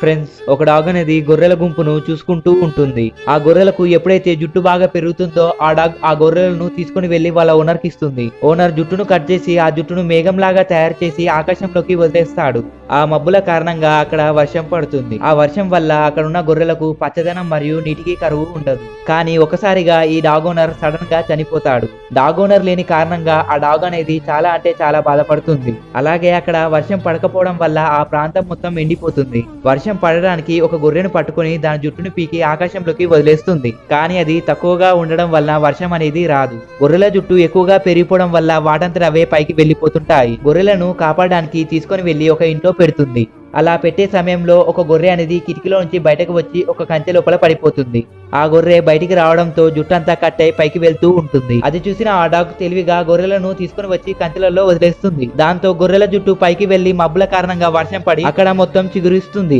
Friends ఒక dog అనేది గొర్రెల గుంపును చూసుకుంటూ ఉంటుంది. ఆ గొర్రెలకు ఎప్పుడైతే జుట్టు బాగా పెరుగుతుందో ఆ డాగ్ ఆ గొర్రెలను తీసుకుని వెళ్ళి వాళ్ళ ఓనర్కి ఇస్తుంది. ఓనర్ జుట్టును కట్ చేసి ఆ జుట్టును మేఘంలాగా తయారు చేసి ఆకాశంలోకి వదిలేస్తాడు. ఆ మబ్బుల కారణంగా అక్కడ వర్షం పడుతుంది. ఆ వర్షం వల్ల అక్కడ ఉన్న గొర్రెలకు పచ్చదనం మరియు నీటికి కరువు ఉండదు. కానీ ఒకసారిగా ఈ డాగ్ ఓనర్ సడన్గా చనిపోతాడు. డాగ్ ఓనర్ లేని కారణంగా ఆ డాగ్ అనేది చాలా అంటే చాలా బాధపడుతుంది. అలాగే అక్కడ వర్షం పడకపోవడం వల్ల ఆ ప్రాంతం మొత్తం ఎండిపోతుంది. వర్షం పడడానికి ఒక గొర్రెను పట్టుకొని దాని జుట్టును పీకి ఆకాశంలోకి వదిలేస్తుంది. కానీ అది తక్కువగా ఉండడం వల్ల వర్షం అనేది రాదు. గొర్రెల జుట్టు ఎక్కువగా పెరిగిపోవడం వల్ల వాటంతట అవే పైకి వెళ్ళిపోతుంటాయి గొర్రెలను కాపాడడానికి తీసుకొని వెళ్ళి ఒక ఇంట్లో పెడుతుంది. అలా పెట్టే సమయంలో ఒక గొర్రె అనేది కిటికీలో నుంచి బయటకు వచ్చి ఒక కంచె లోపల పడిపోతుంది. ఆ గొర్రె బయటికి రావడంతో జుట్టు అంతా కట్టై పైకి వెళ్తూ ఉంటుంది. అది చూసిన ఆ డాగ్ తెలివిగా గొర్రెలను తీసుకుని వచ్చి కంచెలలో వదిలేస్తుంది. దాంతో గొర్రెల జుట్టు పైకి వెళ్ళి మబ్బుల కారణంగా వర్షం పడి అక్కడ మొత్తం చిగురిస్తుంది.